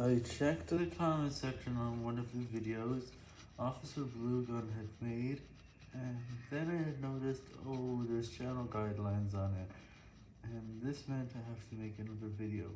I checked the comment section on one of the videos Officer Bluegun had made, and then I had noticed, oh, there's channel guidelines on it, and this meant I have to make another video.